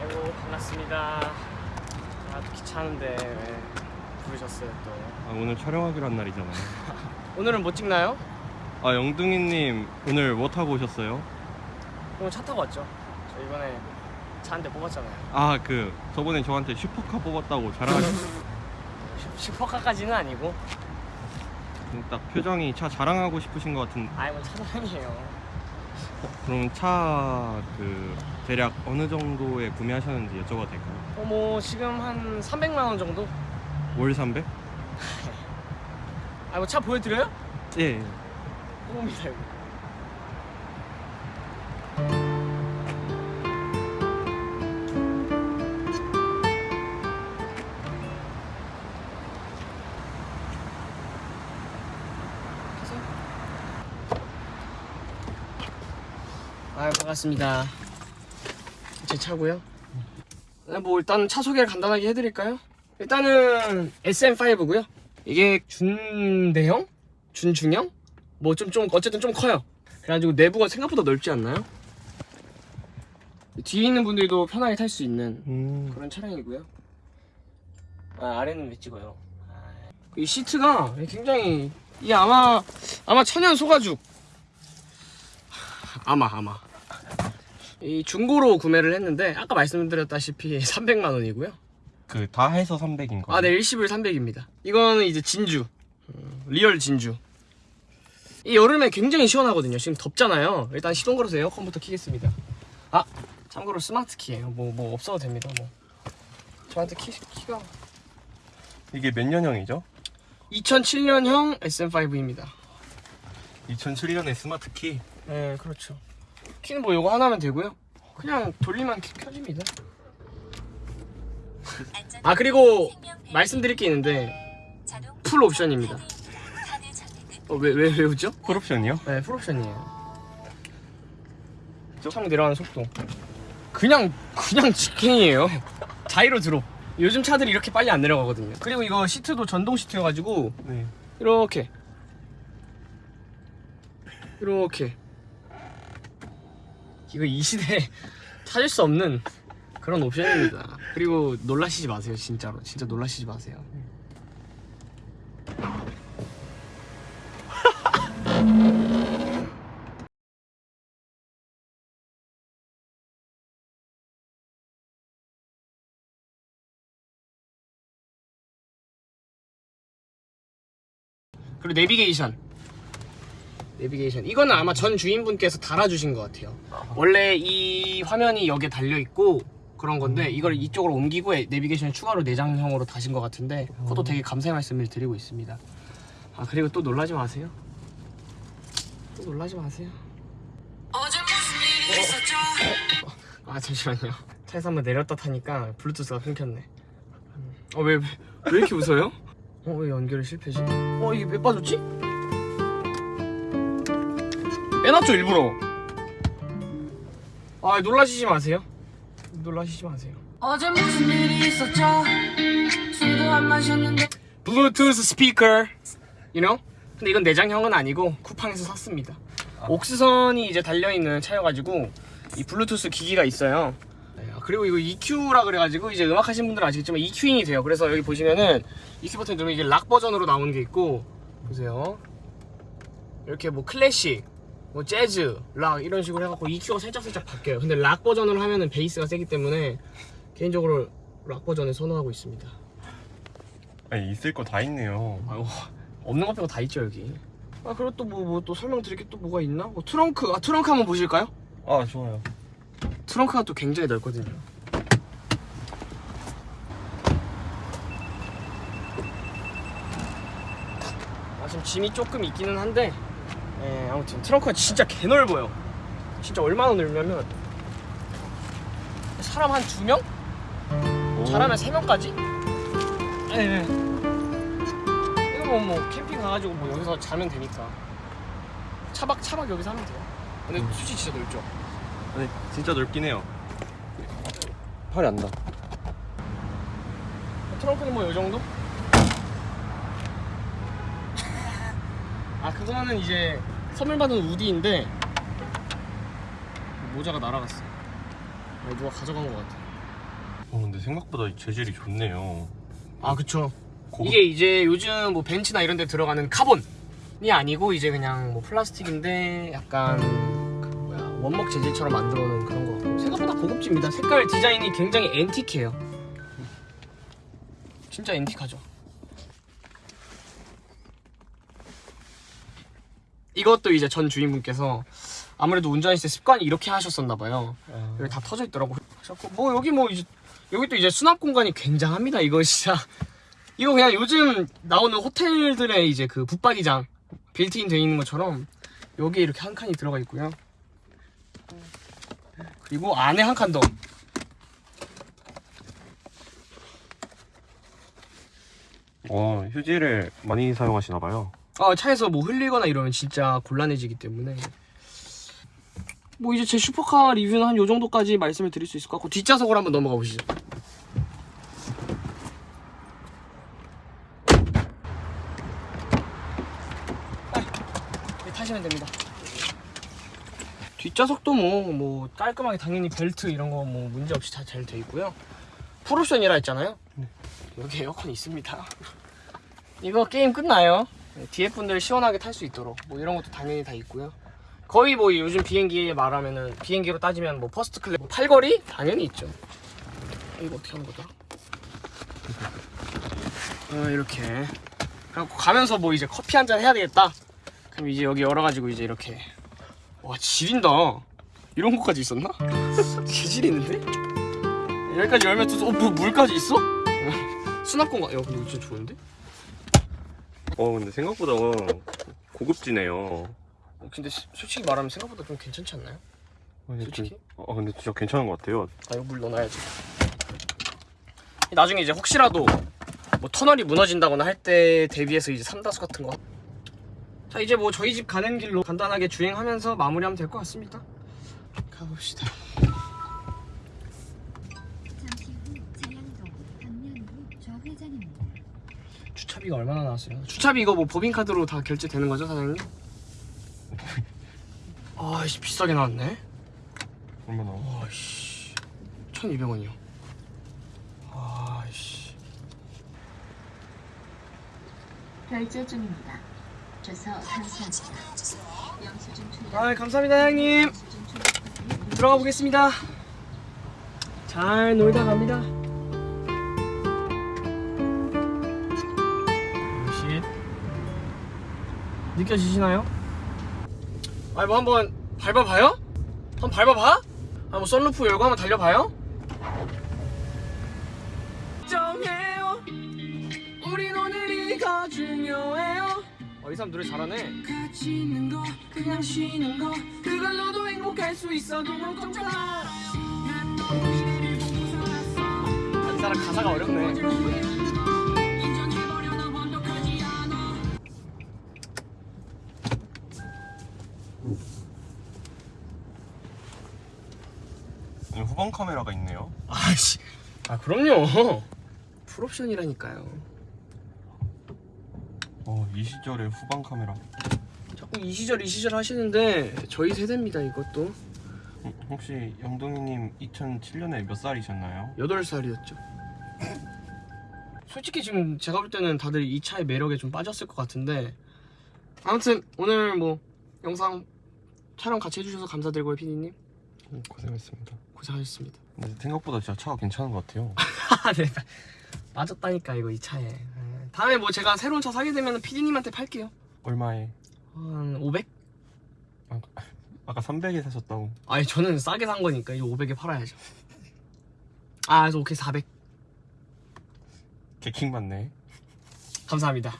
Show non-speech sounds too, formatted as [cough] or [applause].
아이고 반갑습니다. 아 귀찮은데 왜 부르셨어요 또? 아, 오늘 촬영하기로 한 날이잖아요. [laughs] 오늘은 뭐 찍나요? 아 영둥이님 오늘 뭐 타고 오셨어요? 오늘 차 타고 왔죠. 저 이번에 차 한 대 뽑았잖아요. 아 그 저번에 저한테 슈퍼카 뽑았다고 자랑하셨. [laughs] 슈퍼카까지는 아니고 딱 표정이 차 자랑하고 싶으신 것 같은데. 아이 뭐 차량이에요. 그럼 차 그 대략 어느 정도에 구매하셨는지 여쭤봐도 될까요? 어뭐 지금 한 300만 원 정도? 월 300? 아이고 차 보여드려요? 예. 뽑습니다 이거. 아 반갑습니다. 제 차고요. 네, 뭐 일단 차 소개를 간단하게 해드릴까요? 일단은 SM5고요. 이게 준대형? 준중형? 뭐 좀 좀 어쨌든 좀 커요. 그래가지고 내부가 생각보다 넓지 않나요? 뒤에 있는 분들도 편하게 탈 수 있는 음. 그런 차량이고요. 아, 아래는 왜 찍어요? 아, 이 시트가 굉장히 이게 아마 아마 천연 소가죽 아마 아마 이 중고로 구매를 했는데 아까 말씀드렸다시피 [laughs] 300만 원이고요. 그 다 해서 300인 거예요? 아, 네, 일시불 300입니다. 이거는 이제 진주. 음, real 진주. 이 여름에 굉장히 시원하거든요. 지금 덥잖아요. 일단 시동 걸어서 에어컨부터 키겠습니다. 아, 참고로 스마트 키예요. 뭐, 뭐 없어도 됩니다. 뭐. 저한테 키, 키가 이게 몇 년형이죠? 2007년형 SM5입니다. 2007년에 스마트 키. 네, 그렇죠. 키는 뭐 이거 하나면 되고요. 그냥 돌리면 키 켜집니다. 아, 그리고 말씀드릴 게 있는데 풀 옵션입니다. 어, 왜, 왜, 왜 웃죠? 풀 옵션이요? 네, 풀 옵션이에요. 창 내려가는 속도. 그냥, 그냥 직행이에요. 자이로 드롭. 요즘 차들이 이렇게 빨리 안 내려가거든요. 그리고 이거 시트도 전동 시트여가지고, 네. 이렇게. 이렇게. 이거 이 시대에 [laughs] 찾을 수 없는 그런 옵션입니다. 그리고 놀라시지 마세요, 진짜로. 진짜 놀라시지 마세요. 그리고 내비게이션. 내비게이션. 이거는 아마 전 주인분께서 달아주신 것 같아요. 원래 이 화면이 여기에 달려 있고 그런 건데 이걸 이쪽으로 옮기고 내비게이션 추가로 내장형으로 다신 것 같은데 그것도 되게 감사의 말씀을 드리고 있습니다. 아 그리고 또 놀라지 마세요. 또 놀라지 마세요. 어제 무슨 일이 있었죠? 아 잠시만요. 차에서 한번 내렸다 타니까 블루투스가 끊겼네. 어왜 왜, 왜 이렇게 웃어요? 어 왜 연결이 실패지? 어 이게 왜 빠졌지? 빼놨죠 일부러. 아 놀라시지 마세요. 놀라시지 마세요. 어제 무슨 일이 있었죠? 술도 안 마셨는데 블루투스 스피커, you know? 근데 이건 내장형은 아니고 쿠팡에서 샀습니다. 옥스선이 이제 달려있는 차여가지고 이 블루투스 기기가 있어요. 네, 그리고 이거 EQ라 그래가지고 이제 음악 하신 분들은 아시겠지만 EQing이 돼요. 그래서 여기 보시면은 EQ 버튼 누르면 이게 락 버전으로 나오는 게 있고 보세요. 이렇게 뭐 클래식, 뭐 재즈, 락 이런 식으로 해갖고 EQ가 살짝살짝 바뀌어요. 근데 락 버전으로 하면은 베이스가 세기 때문에 개인적으로 락 버전을 선호하고 있습니다. 아니 있을 거 다 있네요. 아유, 없는 것 빼고 다 있죠 여기. 아 그리고 또 뭐 뭐 또 설명드릴 게 또 뭐가 있나? 뭐 트렁크, 아 트렁크 한번 보실까요? 아 좋아요. 트렁크가 또 굉장히 넓거든요. 아, 지금 짐이 조금 있기는 한데, 예, 아무튼 트렁크가 진짜 개 넓어요. 진짜 얼마나 넓냐면 사람 한 두 명? 오. 잘하면 세 명까지? 예. 예. 이거 가끔은 뭐 캠핑 가가지고 뭐 여기서 자면 되니까 차박 차박 여기서 하면 돼요. 근데 솔직히 진짜 넓죠. 네, 진짜 넓긴 해요. 팔이 안 닿아. 트렁크는 뭐이 정도? 아 그거는 이제 선물 받은 우디인데 모자가 날아갔어. 아, 누가 가져간 것 같아. 어, 근데 생각보다 재질이 좋네요. 아 그쵸. 고급- 이게 이제 요즘 뭐 벤츠나 이런 데 들어가는 카본이 아니고 이제 그냥 뭐 플라스틱인데 약간 그 뭐야 원목 재질처럼 만들어 놓은 그런 거 같고 생각보다 고급집니다. 색깔 디자인이 굉장히 앤틱해요. 진짜 앤틱하죠. 이것도 이제 전 주인분께서 아무래도 운전했을 때 습관이 이렇게 하셨었나 봐요. 아, 여기 다 터져 있더라고. 하셨고 뭐 여기 뭐 이제 여기 또 이제 수납 공간이 굉장합니다. 이거 진짜 [laughs] 이거 그냥 요즘 나오는 호텔들의 이제 그 붙박이장 빌트인 돼 있는 것처럼 여기 이렇게 한 칸이 들어가 있고요. 그리고 안에 한 칸 더. 어, 휴지를 많이 사용하시나 봐요. 아, 차에서 뭐 흘리거나 이러면 진짜 곤란해지기 때문에 뭐 이제 제 슈퍼카 리뷰는 한 요 정도까지 말씀을 드릴 수 있을 것 같고 뒷좌석으로 한번 넘어가 보시죠. 네, 타시면 됩니다. 뒷좌석도 뭐, 뭐 깔끔하게 당연히 벨트 이런 거 뭐 문제 없이 다 잘 돼 있고요. 풀옵션이라 했잖아요. 여기 에어컨 있습니다. [laughs] 이거 게임 끝나요. 네, 뒤에 분들 시원하게 탈 수 있도록 뭐 이런 것도 당연히 다 있고요. 거의 뭐 요즘 비행기 말하면은 비행기로 따지면 뭐 first class 뭐 팔걸이 당연히 있죠. 이거 어떻게 하는 거더라? 어, 이렇게 그래갖고 가면서 뭐 이제 커피 한 잔 해야 되겠다. 그럼 이제 여기 열어가지고 이제 이렇게 와 지린다. 이런 것까지 있었나? [laughs] 개질 있는데? 여기까지 열면 또 어, 뭐, 물까지 있어? [laughs] 수납 공간. 야 근데 이거 진짜 좋은데? 어, 근데 생각보다 고급지네요. 어, 근데 시- 솔직히 말하면 생각보다 좀 괜찮지 않나요? 어, 근데 솔직히? 진- 어, 근데 진짜 괜찮은 것 같아요. 아 이거 물 넣어놔야지 나중에 이제 혹시라도 뭐 터널이 무너진다거나 할 때 대비해서 이제 삼다수 같은 거 자 이제 뭐 저희 집 가는 길로 간단하게 주행하면서 마무리하면 될 것 같습니다 가봅시다 잠시 후 자양동 방면으로 좌회전입니다. 주차비가 얼마나 나왔어요? 주차비 이거 뭐 법인카드로 다 결제되는 거죠 사장님? [laughs] 아이씨 비싸게 나왔네 얼마나? 아이씨 1200원이요 아이씨 결제 중입니다. 줘서 감사합니다. 아 감사합니다 형님. 들어가 보겠습니다. 잘 놀다 갑니다. 느껴지시나요? 아니 뭐 한번 밟아봐요? 한번 밟아봐? 한번 썬루프 열고 한번 달려봐요? 정해요 우린 오늘이 더 중요해요 어, 이 사람 노래 잘하네 같이 있는 거 그냥 쉬는 거 그걸로도 행복할 수 있어 너무 걱정 마. 한 사람 가사가 어렵네. 후방 카메라가 있네요. 아씨, 아 그럼요. 풀옵션이라니까요. 어, 이 시절의 후방 카메라. 자꾸 이 시절 이 시절 하시는데 저희 세대입니다 이것도. 음, 혹시 영동이님 2007년에 몇 살이셨나요? 8살이었죠. 솔직히 지금 제가 볼 때는 다들 이 차의 매력에 좀 빠졌을 것 같은데 아무튼 오늘 뭐 영상 촬영 같이 해주셔서 감사드리고요 피디님 음, 고생했습니다. 고생하셨습니다 근데 생각보다 진짜 차가 괜찮은 것 같아요. [laughs] 네, 빠졌다니까 이거 이 차에 네. 다음에 뭐 제가 새로운 차 사게 되면 피디님한테 팔게요 얼마에? 한 500? 아, 아까 300에 사셨다고. 아니 저는 싸게 산 거니까 이거 500에 팔아야죠 아 그래서 오케이 400 개킹 맞네. 감사합니다